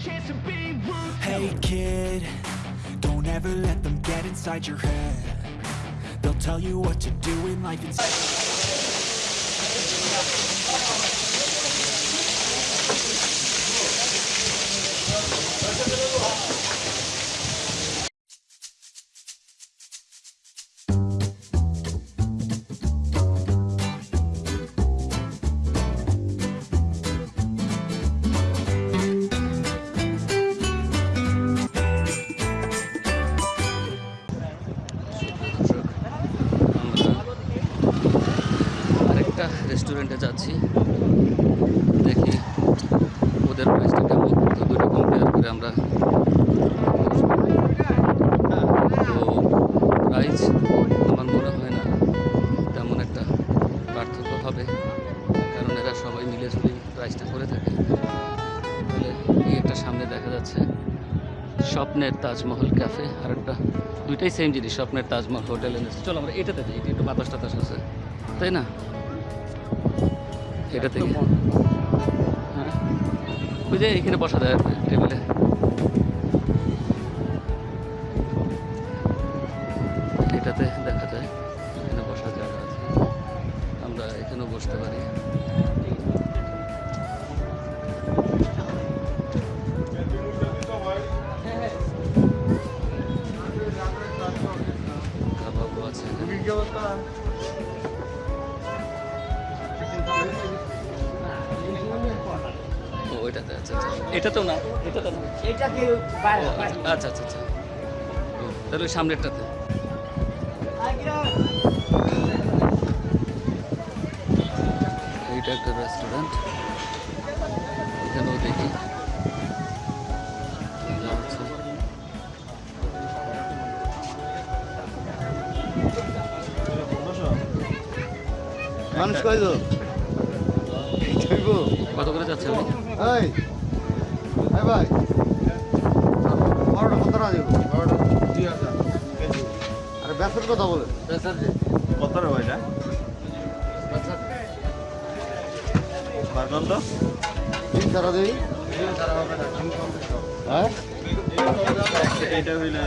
chance to be rude. Hey kid, don't ever let them get inside your head. They'll tell you what to do in life স্বপ্নের Taj Mahal cafe আর একটা দুইটাই same জিনিস স্বপ্নের Taj Mahal hotel এনেছে চলো আমরা এটাতে যাই একটু বাতাস টাতাস আছে। তাই না? এটাতে হ্যাঁ। ওই যে এখানে বসা যায় টেবিলে ওইটাতে আচ্ছা আচ্ছা। না? এটাতে না? এটা কি ও, আচ্ছা আচ্ছা আচ্ছা। তাহলে ওই সামনেরটাতে। এইটা একটা রেস্টুরেন্ট এখানেও দেখি। মানুষ কয়জন? কত করে যাচ্ছে? এই এই ভাই বারোটা কত টাকা দেবো? বারোটা দুই হাজার। আরে ব্যাসের কথা বলে। কত রে ভাইটা? বারগন্দ তিন সারা দেই। হ্যাঁ? এইটা হইলে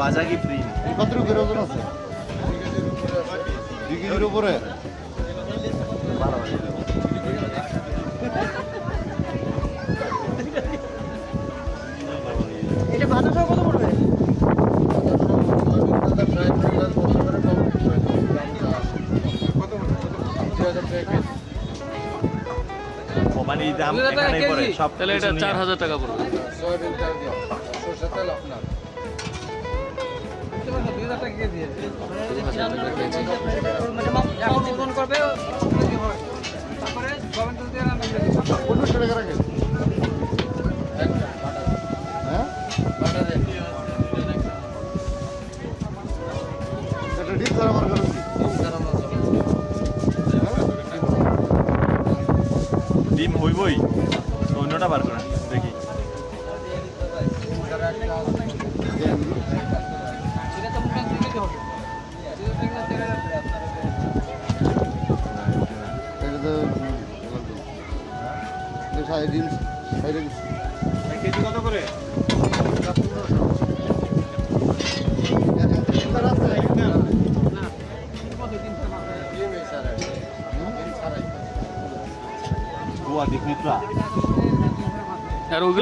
বাজা কি ফ্রি কত রুপের ওজন আছে? দুই কেজির উপরে? এটা বাতাসও কত পড়বে। মানে দাম এখানেই পড়ে সব তাহলে এটা চার হাজার টাকা পড়বে। মানে করবে তারপরে অন্যটা বার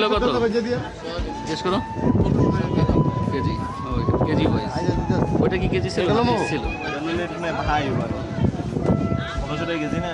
আর কত? জিজ্ঞেস করো। কেজি। কেজি ওয়াইজ ওইটা কি কেজি ছিল? ছিল? ভাই কেজি না?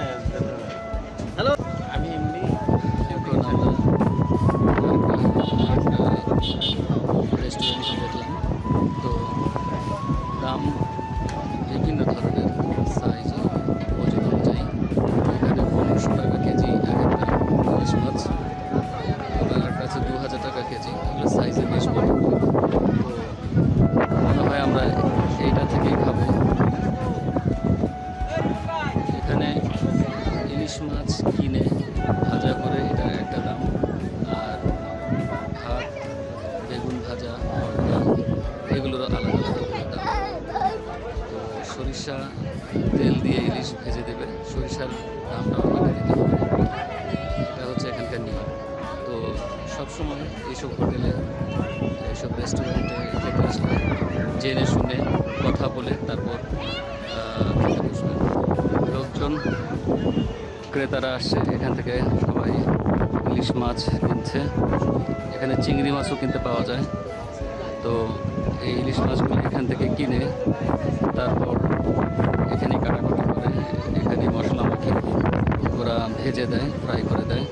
থেকে সবাই ইলিশ মাছ কিনছে। এখানে চিংড়ি মাছও কিনতে পাওয়া যায়। তো এই ইলিশ মাছগুলো এখান থেকে কিনে তারপর এখানে কাটাকাটি করে, এখানে মশলা মাখি। ওরা ভেজে দেয় ফ্রাই করে দেয়।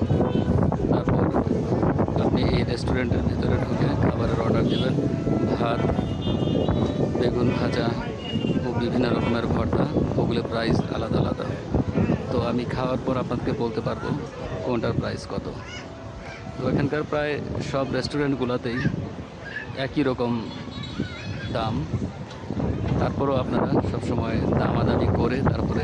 তারপর আপনি এই রেস্টুরেন্টের ভিতরে ঢুকে খাবারের অর্ডার দেবেন। ভাত, বেগুন ভাজা ও বিভিন্ন রকমের ভর্তা। ওগুলো প্রাইস আলাদা আলাদা। তো আমি খাওয়ার পর আপনাকে বলতে পারব কোনটার প্রাইস কত। তো এখানকার প্রায় সব রেস্টুরেন্টগুলোতেই একই রকম দাম। তারপরেও আপনারা সবসময় দামাদামি করে তারপরে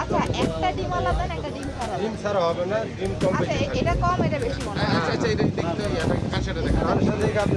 আচ্ছা একটা ডিম আলাদা একটা ডিম ছাড়া? হবে আচ্ছা, এটা কম এটা বেশি মনে হয়। আচ্ছা আচ্ছা এটা দেখতে হবে কার দেখা কার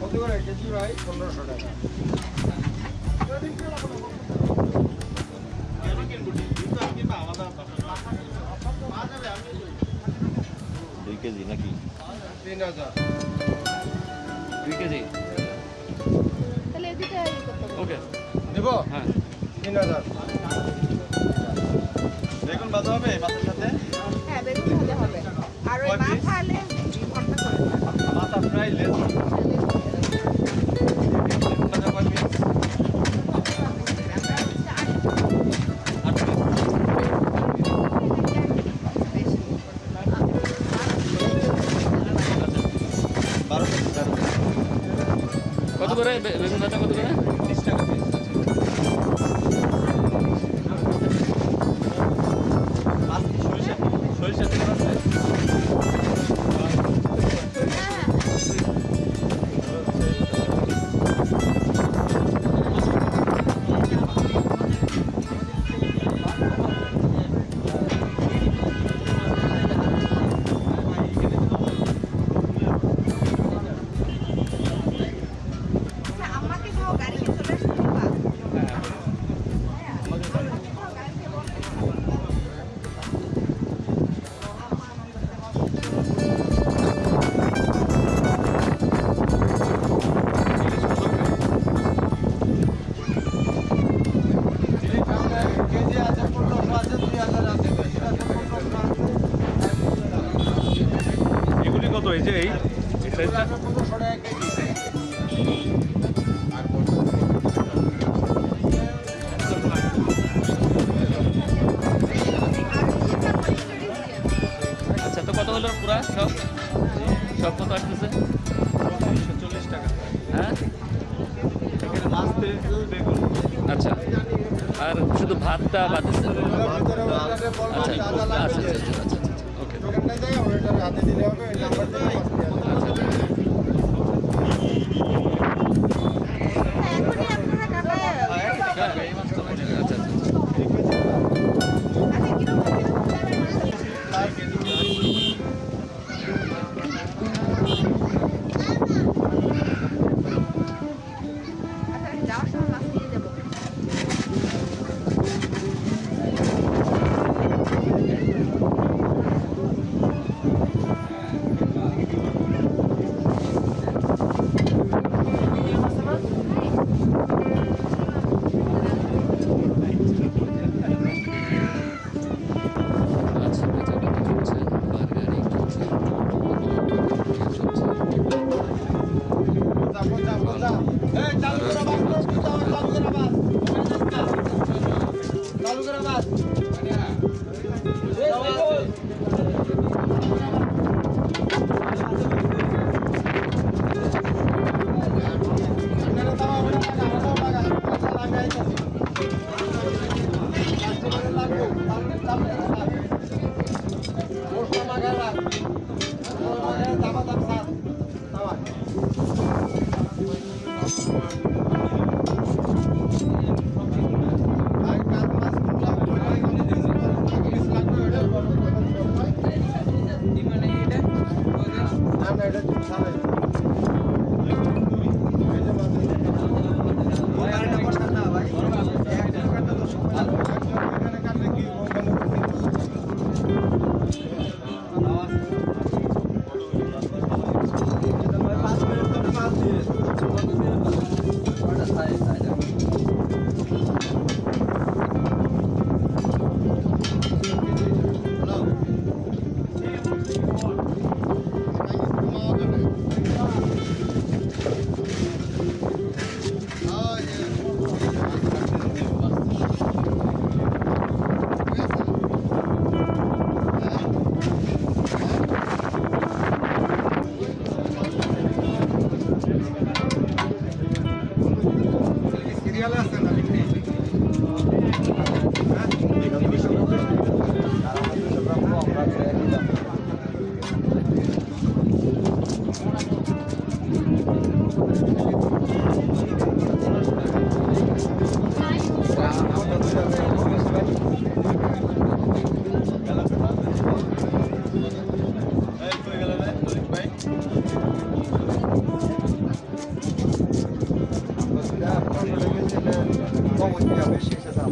কত করে? কেজি ভাই? পনেরোশো টাকা। কেজি নাকি? তিন হাজার। দুই কেজি? ওকে। দেব হ্যাঁ। তিন হাজার। দেখুন বাজা হবে? but, but ভাতটা আচ্ছা আচ্ছা আচ্ছা আচ্ছা ওকে মাছ কাটা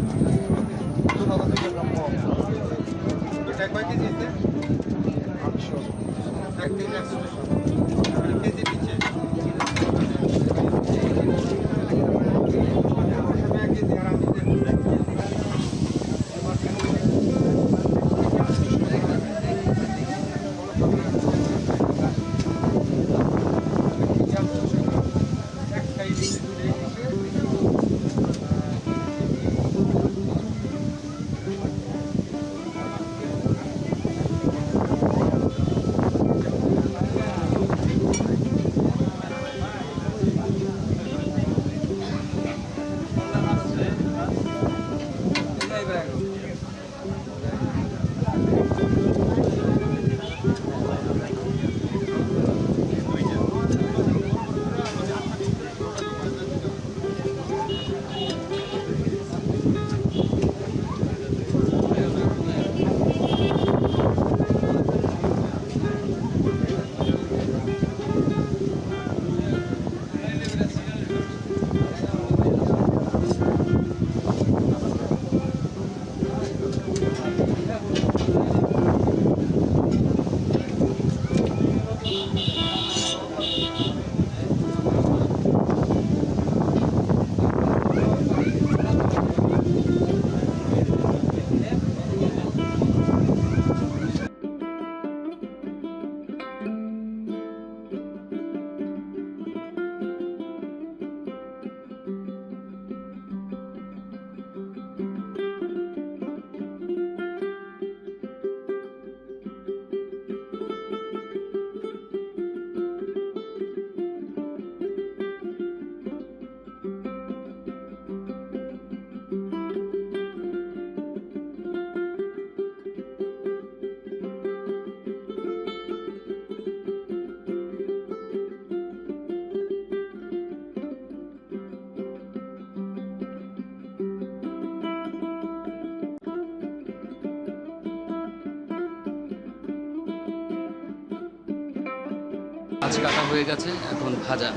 হয়ে গেছে, এখন ভাজা।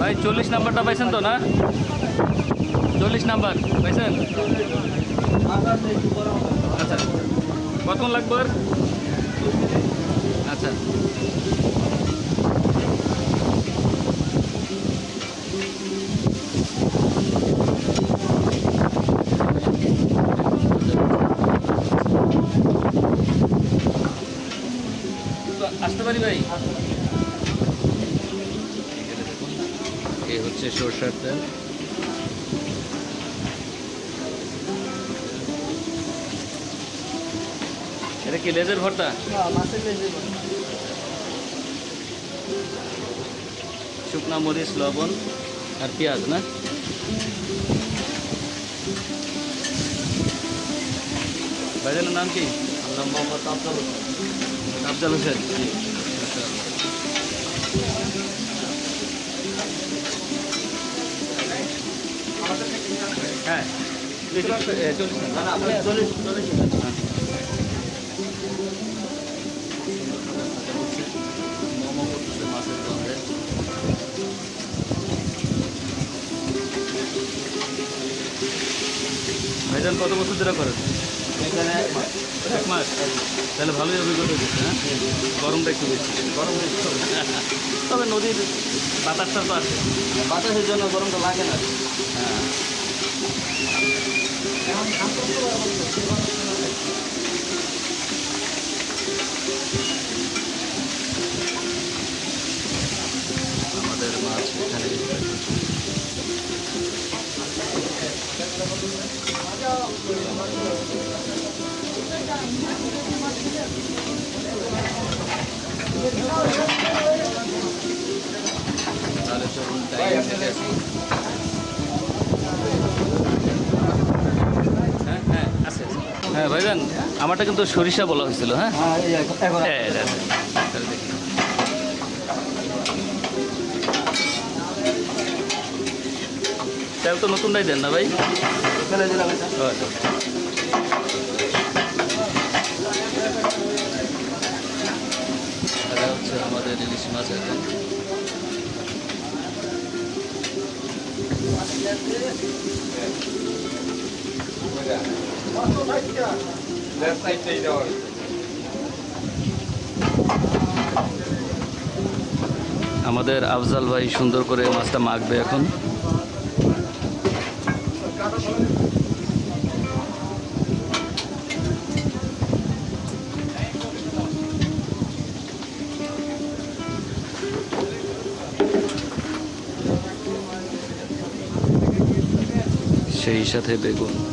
ভাই, চল্লিশ নাম্বারটা পাইছেন তো, না? চল্লিশ নাম্বার, পাইছেন? আচ্ছা। কতক্ষণ লাগবে আচ্ছা তো আসতে পারি ভাই এখানে দেখুন এ তেল এটা কি লেজের ভর্তা শুকনা মরিচ লবণ আর পেঁয়াজ না ভাইজানের নাম কি নাম মোহাম্মদ আফজাল হোসেন আফজাল হোসেন গন্ধে ভাইজান কত বছর ধরে করেন? এক মাস। তাহলে ভালোই অভিজ্ঞতা দিচ্ছে হ্যাঁ? গরমটা একটু বেশি। গরম তবে নদীর বাতাসটা তো আছে। বাতাসের জন্য গরমটা লাগে না। হ্যাঁ। আমাদের মাছ এখানে তাহলে চলুন টাইম থেকে আসি হ্যাঁ হ্যাঁ আছে আছে। হ্যাঁ ভাইজান আমারটা কিন্তু সরিষা বলা হয়েছিল হ্যাঁ? হ্যাঁ তেল তো নতুনটাই দেন না ভাই? আচ্ছা। এটা হচ্ছে আমাদের ইলিশ মাছ এখন। আমাদের আফজাল ভাই সুন্দর করে মাছটা মাখবে এখন। সেই সাথে বেগুন।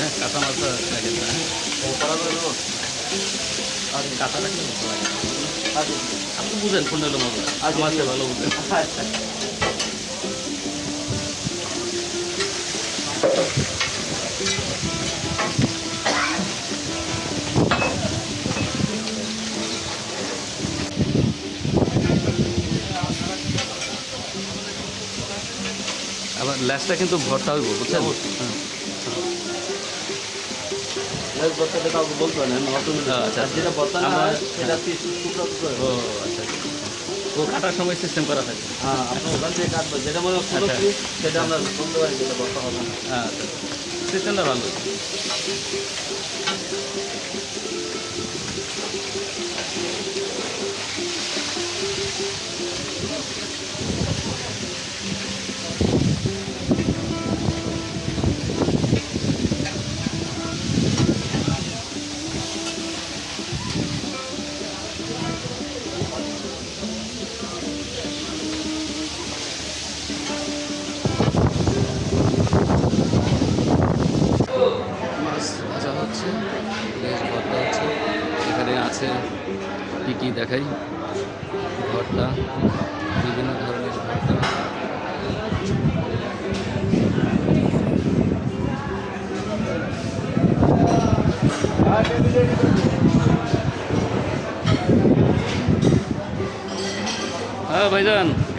দিবে হ্যাঁ কাঁচা মাছটা লাগে না। আর কাঁচা রাখলে মতো লাগে? না। আপনি বুঝেন কোনটা হলো মজা মাছটা ভালো বুঝেন। আবার ল্যাসটা কিন্তু ভর্তা হইব বুঝছেন? ও আচ্ছা কাটার সময় সিস্টেম করা থাকে। হ্যাঁ যেটা মনে আচ্ছা। সেটা আমরা বলতে পারি যেটা বর্তা হবে না। আচ্ছা। সিস্টেমটা ভালো।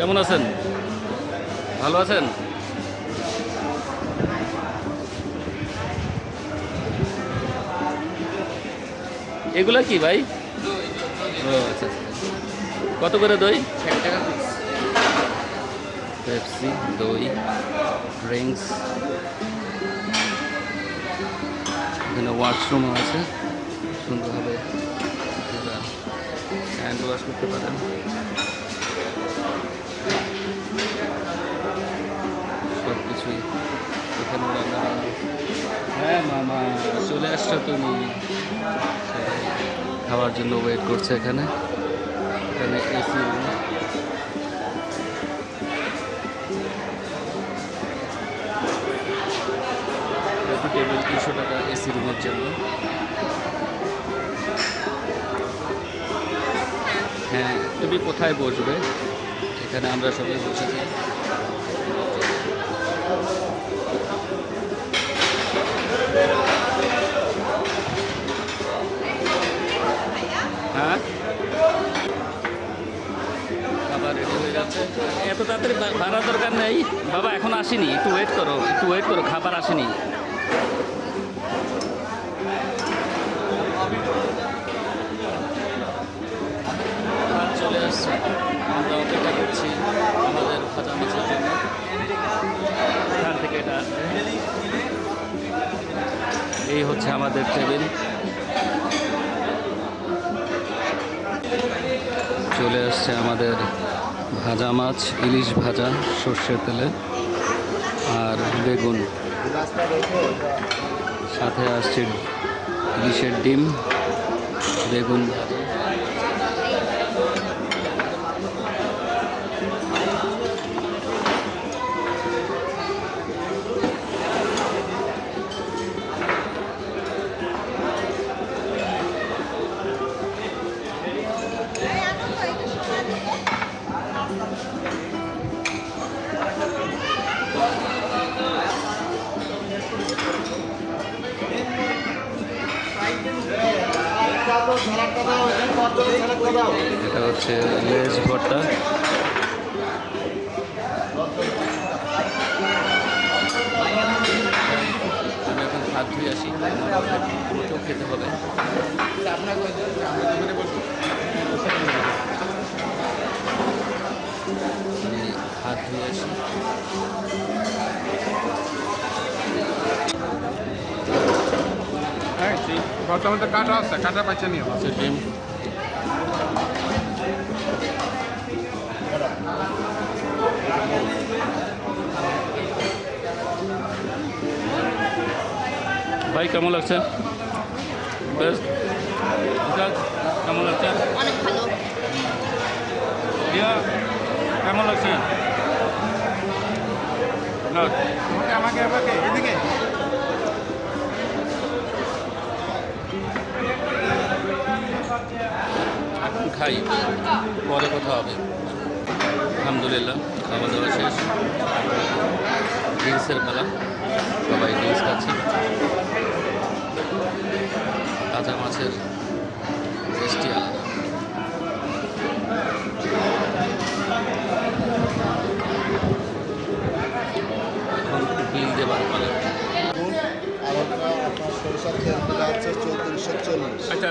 কেমন আছেন? ভালো আছেন? এগুলা কি ভাই? ও আচ্ছা আচ্ছা। কত করে দই? পেপসি, দই, ড্রিঙ্কস। এখানে ওয়াশরুমও আছে। সুন্দরভাবে হ্যান্ড ওয়াশ করতে পারেন। হ্যাঁ মামা, চলে আসছো তুমি। খাওয়ার জন্য ওয়েট করছে এখানে। এখানে এসি টেবিল তিনশো টাকা এসি রুমের জন্য। হ্যাঁ তুমি কোথায় বসবে? এখানে আমরা সবাই বসেছি হ্যাঁ খাবার রেডি হয়ে যাচ্ছে এত তাড়াতাড়ি বা- বাড়ার দরকার নেই। বাবা, এখন আসেনি। একটু ওয়েট করো, একটু ওয়েট করো, খাবার আসেনি। চলে আসছে। আমরা করছি আমাদের এখান থেকে এটা। এই হচ্ছে আমাদের টেবিল। চলে আসছে আমাদের ভাজা মাছ ইলিশ ভাজা সর্ষের তেলে আর বেগুন। সাথে আসছে ইলিশের ডিম বেগুন এটা হচ্ছে লেজ ভর্তা। আমি এখন হাত ধুয়ে আসি খেতে হবে। হাত ধুয়ে আসি হ্যাঁ বর্তমানে তো কাটা আছে কাটা পাচ্ছে নিও হচ্ছে ডিম ভাই কেমন লাগছে বেশ বিকাশ, কেমন লাগছে অনেক ভালো রিয়া কেমন লাগছে না আমাকে আমাকে আমাকে এদিকে খাই পরে কথা হবে। আলহামদুলিল্লাহ, খাওয়া দাওয়া শেষ। ড্রিঙ্কসের মেলা সবাই ড্রিঙ্কস খাচ্ছে। কাঁচা মাছের টেস্টি আলাদা এখন বিল দেবার পালা আর ওটা আপনার সরিষার তেল দিলে আছে চৌত্রিশশো চল্লিশ আচ্ছা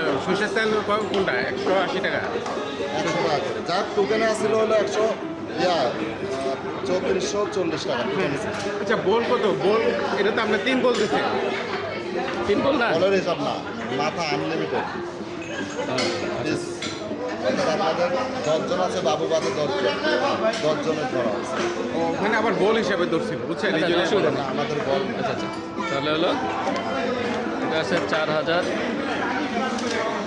কোনটা? একশো আশি টাকা। একশো টাকা করে যার টোকেনে আসছিল হলো একশো ইয়া চৌত্রিশশো চল্লিশ টাকা। আচ্ছা বোল কত? বোল এটা তো আপনার তিন বোল দিচ্ছে তিন বল না? বলের হিসাব না মাথা আনলিমিটেড প্লিজ আপনাদের দশজন আছে বাবু বাদে দশজন। দশজনের ধরা আছে। ওখানে আবার বোল হিসাবে ধরছিল বুঝছেন? এই আচ্ছা, জন্য না, আমাদের বল। আচ্ছা আচ্ছা। তাহলে হলো এটা আছে চার হাজার।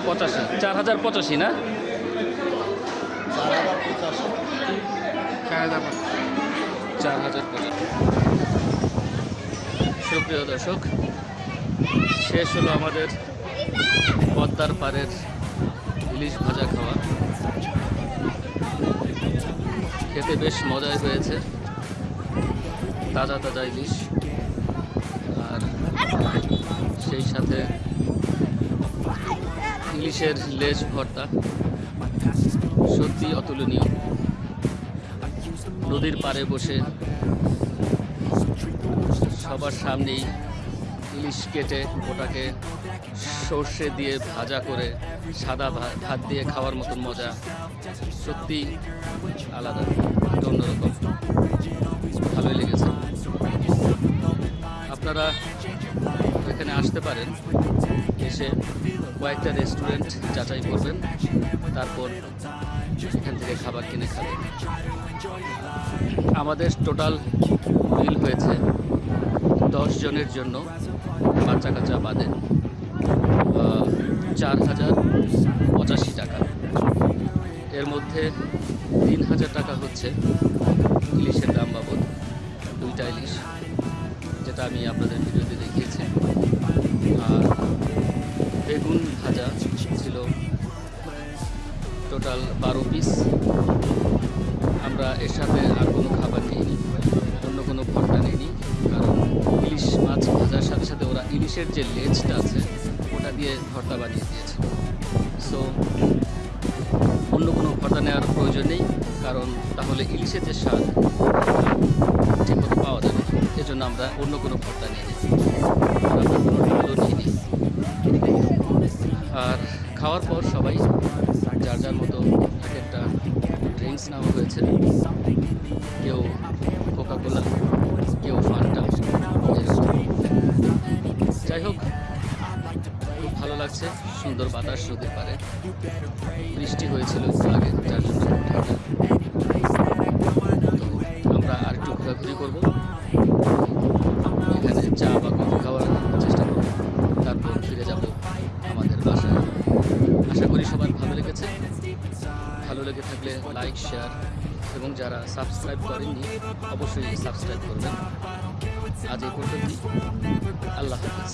পঁচাশি। চার হাজার পঁচাশি, না? চার হাজার পঁচাশি। সুপ্রিয় দর্শক, শেষ হলো আমাদের পদ্মার পাড়ের ইলিশ ভাজা খাওয়া। খেতে বেশ মজাই হয়েছে। তাজা তাজা ইলিশ। আর সেই সাথে ইলিশের লেজ ভর্তা। সত্যি অতুলনীয়। নদীর পাড়ে বসে সবার সামনেই ইলিশ কেটে ওটাকে সর্ষে দিয়ে ভাজা করে সাদা ভাত দিয়ে খাওয়ার মতন মজা। সত্যি আলাদা, অন্যরকম। ভালোই লেগেছে। আপনারা আসতে পারেন। এসে কয়েকটা রেস্টুরেন্ট যাচাই করবেন। তারপর এখান থেকে খাবার কিনে খাবেন। আমাদের টোটাল বিল হয়েছে দশ জনের জন্য বাচ্চা কাচ্চা বাদে চার হাজার পঁচাশি টাকা। এর মধ্যে তিন হাজার টাকা হচ্ছে ইলিশের দাম বাবদ, দুইটা ইলিশ, যেটা আমি আপনাদের ভিডিওতে দেখিয়েছি। আর বেগুন ভাজা ছিল। টোটাল বারো পিস আমরা এর সাথে আর কোনো খাবার নিইনি। অন্য কোনো ভর্তা নিইনি। কারণ ইলিশ মাছ ভাজার সাথে সাথে ওরা ইলিশের যে লেজটা আছে, ওটা দিয়ে ভর্তা বানিয়ে দিয়েছে সো অন্য কোনো ভর্তা নেওয়ার প্রয়োজন নেই। কারণ তাহলে ইলিশের যে স্বাদ ঠিকমতো পাওয়া যাবে এজন্য আমরা অন্য কোনো খাওয়ার পর সবাই যার যার মতো এক একটা ড্রিঙ্কস নেওয়া হয়েছে। কেউ কোকা কোলা কেউ ফান্টা যাই হোক, খুব ভালো লাগছে, সুন্দর বাতাস নদীর পারে বৃষ্টি হয়েছিল আগে, যার জন্য আমরা আর একটু ঘোরাঘুরি করব। করেননি অবশ্যই সাবস্ক্রাইব করবেন। আজ এই পর্যন্ত আল্লাহ হাফিজ।